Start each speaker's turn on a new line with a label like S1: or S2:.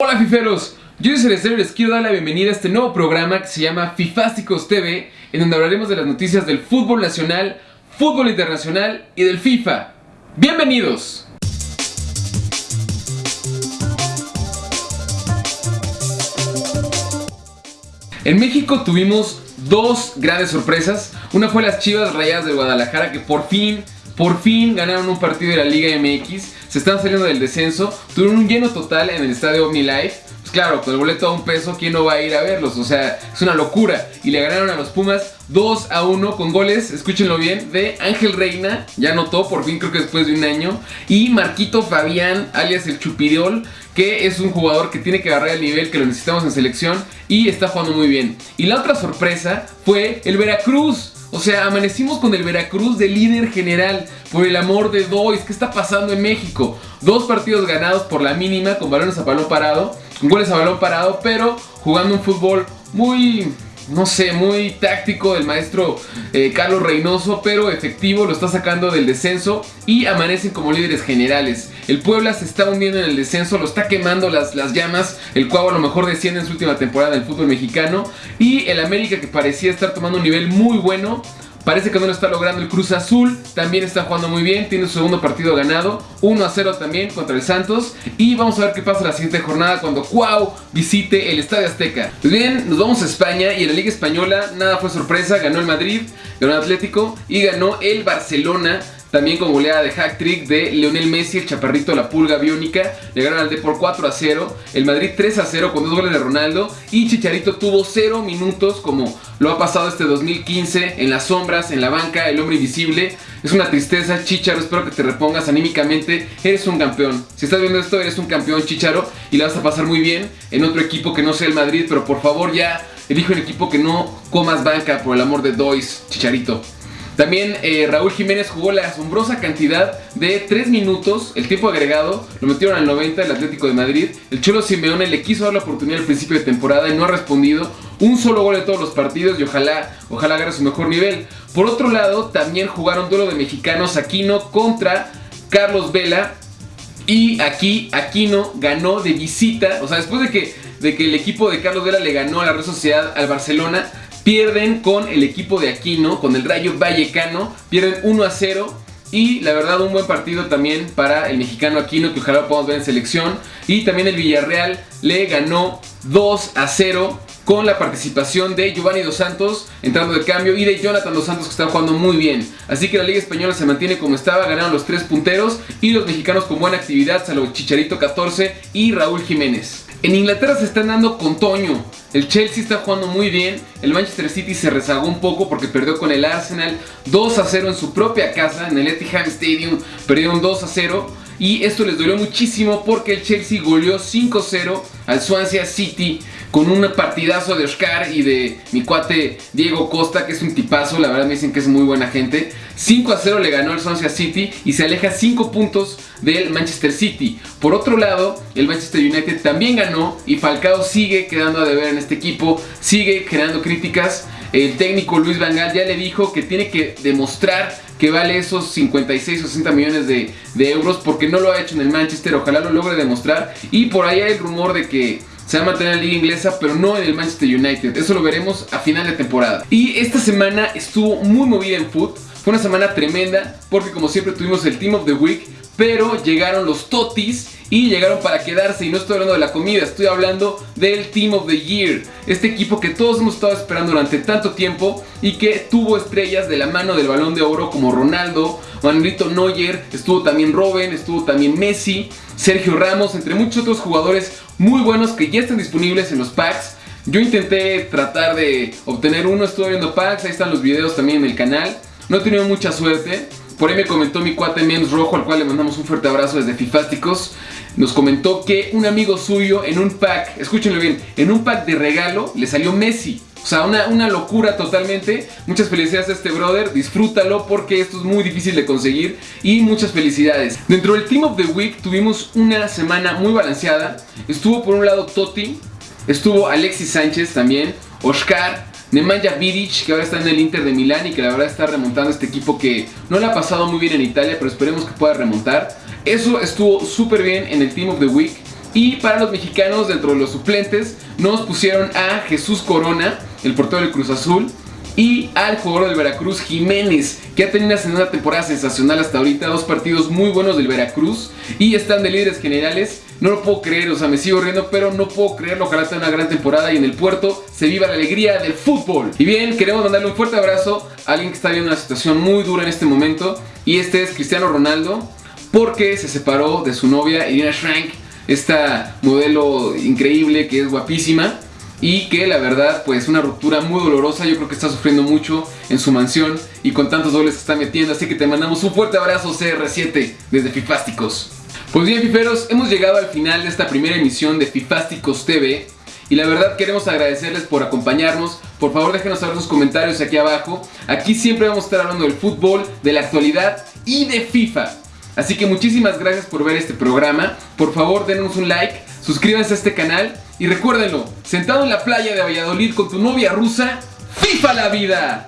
S1: Hola fiferos, yo soy Celestero y les quiero dar la bienvenida a este nuevo programa que se llama Fifásticos TV, en donde hablaremos de las noticias del fútbol nacional, fútbol internacional y del FIFA. ¡Bienvenidos! En México tuvimos dos grandes sorpresas. Una fue las Chivas Rayadas de Guadalajara que por fin, por fin ganaron un partido de la Liga MX. Se están saliendo del descenso. Tuvieron un lleno total en el estadio OmniLife. Pues claro, con el boleto a un peso, ¿quién no va a ir a verlos? O sea, es una locura. Y le ganaron a los Pumas 2 a 1 con goles, escúchenlo bien, de Ángel Reina, ya anotó por fin creo que después de un año, y Marquito Fabián, alias el Chupirol, que es un jugador que tiene que agarrar el nivel que lo necesitamos en selección y está jugando muy bien. Y la otra sorpresa fue el Veracruz. O sea, amanecimos con el Veracruz de líder general. Por el amor de Dois, ¿qué está pasando en México? Dos partidos ganados por la mínima, con balones a balón parado, goles a balón parado, pero jugando un fútbol muy no sé, muy táctico del maestro eh, Carlos Reynoso, pero efectivo, lo está sacando del descenso y amanecen como líderes generales. El Puebla se está hundiendo en el descenso, lo está quemando las, las llamas, el Cuau a lo mejor desciende en su última temporada del fútbol mexicano y el América que parecía estar tomando un nivel muy bueno Parece que no lo está logrando el Cruz Azul. También está jugando muy bien. Tiene su segundo partido ganado. 1 a 0 también contra el Santos. Y vamos a ver qué pasa la siguiente jornada cuando Cuau visite el Estadio Azteca. Pues bien, nos vamos a España y en la Liga Española nada fue sorpresa. Ganó el Madrid, ganó el Atlético y ganó el Barcelona. También con goleada de hack trick de Leonel Messi, el chaparrito la pulga biónica. Le ganaron al D por 4 a 0. El Madrid 3 a 0 con dos goles de Ronaldo. Y Chicharito tuvo 0 minutos como lo ha pasado este 2015 en las sombras, en la banca, el hombre invisible. Es una tristeza, Chicharo. Espero que te repongas anímicamente. Eres un campeón. Si estás viendo esto, eres un campeón, Chicharo. Y la vas a pasar muy bien en otro equipo que no sea el Madrid. Pero por favor, ya elige un equipo que no comas banca por el amor de Dois, Chicharito. También eh, Raúl Jiménez jugó la asombrosa cantidad de 3 minutos, el tiempo agregado, lo metieron al 90 el Atlético de Madrid. El Cholo Simeone le quiso dar la oportunidad al principio de temporada y no ha respondido. Un solo gol en todos los partidos y ojalá, ojalá agarre su mejor nivel. Por otro lado, también jugaron duelo de mexicanos Aquino contra Carlos Vela. Y aquí Aquino ganó de visita, o sea, después de que, de que el equipo de Carlos Vela le ganó a la Real Sociedad al Barcelona, Pierden con el equipo de Aquino, con el Rayo Vallecano. Pierden 1 a 0. Y la verdad un buen partido también para el mexicano Aquino que ojalá podamos ver en selección. Y también el Villarreal le ganó 2 a 0 con la participación de Giovanni Dos Santos entrando de cambio y de Jonathan Dos Santos que está jugando muy bien. Así que la Liga Española se mantiene como estaba, ganaron los tres punteros y los mexicanos con buena actividad, salvo Chicharito 14 y Raúl Jiménez. En Inglaterra se están dando con Toño. El Chelsea está jugando muy bien. El Manchester City se rezagó un poco porque perdió con el Arsenal 2 a 0 en su propia casa, en el Etihad Stadium. Perdieron 2 a 0. Y esto les dolió muchísimo porque el Chelsea goleó 5-0 al Swansea City con un partidazo de Oscar y de mi cuate Diego Costa, que es un tipazo, la verdad me dicen que es muy buena gente. 5 a 0 le ganó el Swansea City y se aleja 5 puntos del Manchester City. Por otro lado, el Manchester United también ganó y Falcao sigue quedando a deber en este equipo, sigue generando críticas. El técnico Luis Van Gaal ya le dijo que tiene que demostrar que vale esos 56 o 60 millones de, de euros porque no lo ha hecho en el Manchester, ojalá lo logre demostrar. Y por ahí hay el rumor de que se va a mantener en la liga inglesa, pero no en el Manchester United. Eso lo veremos a final de temporada. Y esta semana estuvo muy movida en foot. Fue una semana tremenda porque como siempre tuvimos el Team of the Week, pero llegaron los Totis y llegaron para quedarse y no estoy hablando de la comida, estoy hablando del Team of the Year, este equipo que todos hemos estado esperando durante tanto tiempo y que tuvo estrellas de la mano del balón de oro como Ronaldo, Manuelito Neuer, estuvo también Robin, estuvo también Messi, Sergio Ramos, entre muchos otros jugadores muy buenos que ya están disponibles en los packs. Yo intenté tratar de obtener uno, estuve viendo packs, ahí están los videos también en el canal. No he tenido mucha suerte, por ahí me comentó mi cuate Menos Rojo, al cual le mandamos un fuerte abrazo desde Fifásticos. Nos comentó que un amigo suyo en un pack, escúchenlo bien, en un pack de regalo le salió Messi. O sea, una, una, locura totalmente. Muchas felicidades a este brother. Disfrútalo porque esto es muy difícil de conseguir. Y muchas felicidades. Dentro del Team of the Week tuvimos una semana muy balanceada. Estuvo por un lado Totti. Estuvo Alexis Sánchez también. Oscar. Nemanja Vidic, que ahora está en el Inter de Milán y que la verdad está remontando este equipo que no le ha pasado muy bien en Italia, pero esperemos que pueda remontar. Eso estuvo súper bien en el Team of the Week. Y para los mexicanos, dentro de los suplentes, nos pusieron a Jesús Corona, el portero del Cruz Azul, y al jugador del Veracruz, Jiménez, que ha tenido una temporada sensacional hasta ahorita, dos partidos muy buenos del Veracruz y están de líderes generales. No lo puedo creer, o sea, me sigo riendo, pero no puedo creerlo. Ojalá tenga una gran temporada y en el puerto se viva la alegría del fútbol. Y bien, queremos mandarle un fuerte abrazo a alguien que está viendo una situación muy dura en este momento y este es Cristiano Ronaldo, porque se separó de su novia Irina Shrank, esta modelo increíble que es guapísima y que la verdad pues una ruptura muy dolorosa, yo creo que está sufriendo mucho en su mansión y con tantos dobles está metiendo, así que te mandamos un fuerte abrazo CR7 desde Fifásticos. Pues bien Fiferos, hemos llegado al final de esta primera emisión de Fifásticos TV y la verdad queremos agradecerles por acompañarnos, por favor déjenos saber sus comentarios aquí abajo, aquí siempre vamos a estar hablando del fútbol, de la actualidad y de FIFA. Así que muchísimas gracias por ver este programa, por favor denos un like, suscríbanse a este canal y recuérdenlo, sentado en la playa de Valladolid con tu novia rusa, FIFA la vida.